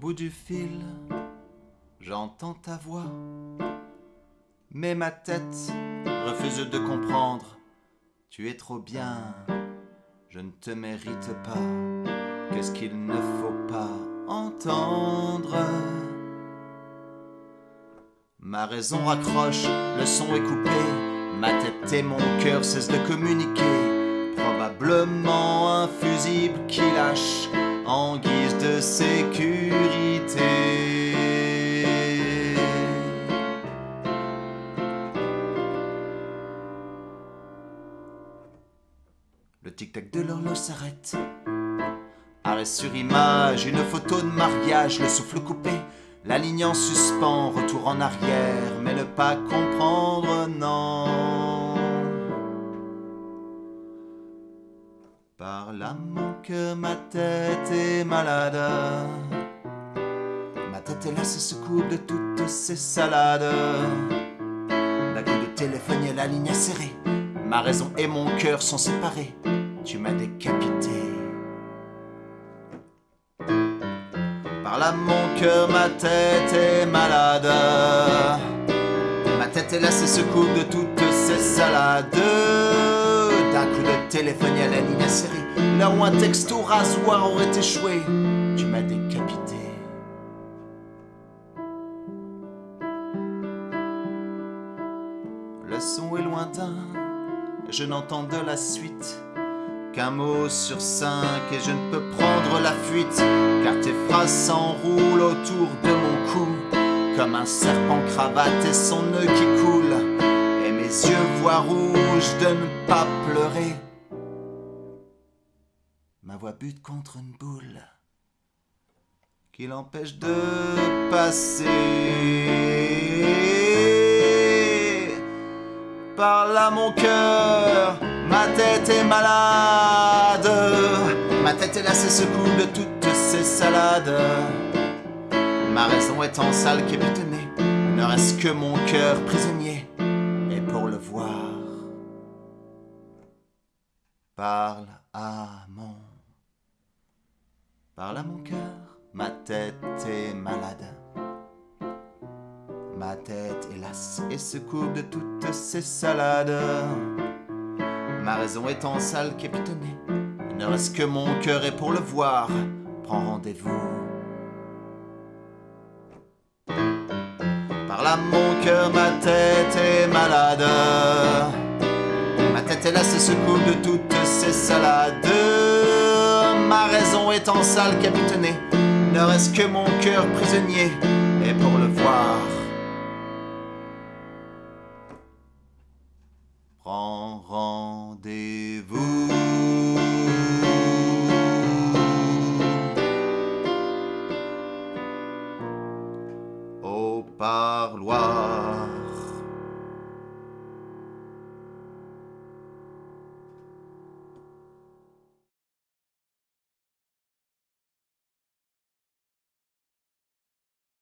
bout du fil, j'entends ta voix, mais ma tête refuse de comprendre. Tu es trop bien, je ne te mérite pas. Qu'est-ce qu'il ne faut pas entendre? Ma raison raccroche, le son est coupé, ma tête et mon cœur cessent de communiquer. Probablement un fusible qui lâche en guise de sécurité. Le tic-tac de l'horloge s'arrête. Arrêt sur image, une photo de mariage, le souffle coupé, la ligne en suspens, retour en arrière, mais ne pas comprendre, non. Par l'amour ma tête est malade. Ma tête est là, c'est ce coupe de toutes ces salades. D'un coup de téléphone, et la ligne serrée. Ma raison et mon cœur sont séparés. Tu m'as décapité. Par là, mon cœur, ma tête est malade. Ma tête est là, c'est ce coup de toutes téléphone, à la ligne serrée. Là où un texto rasoir aurait échoué, tu m'as décapité. Le son est lointain, je n'entends de la suite qu'un mot sur cinq et je ne peux prendre la fuite car tes phrases s'enroulent autour de mon cou comme un serpent cravate et son nœud qui coule et mes yeux voient rouge de ne pas pleurer. Ma voix bute contre une boule qui l'empêche de passer. Par là mon cœur, ma tête est malade. Ma tête est ce coup de toutes ces salades. Ma raison est en salle capitonnée, ne reste que mon cœur prisonnier. Et pour le voir, parle à mon, parle à mon cœur. Ma tête est malade. Ma tête est lasse et se de toutes ces salades. Ma raison est en salle capitonnée. Il ne reste que mon cœur et pour le voir, prends rendez-vous. Par là, mon cœur, ma tête est malade. Ma tête et se coupe de toutes ces salades ma raison est en salle capitonnée. Ne reste que mon cœur prisonnier, et pour le voir. Prends rendez-vous. Au parloir.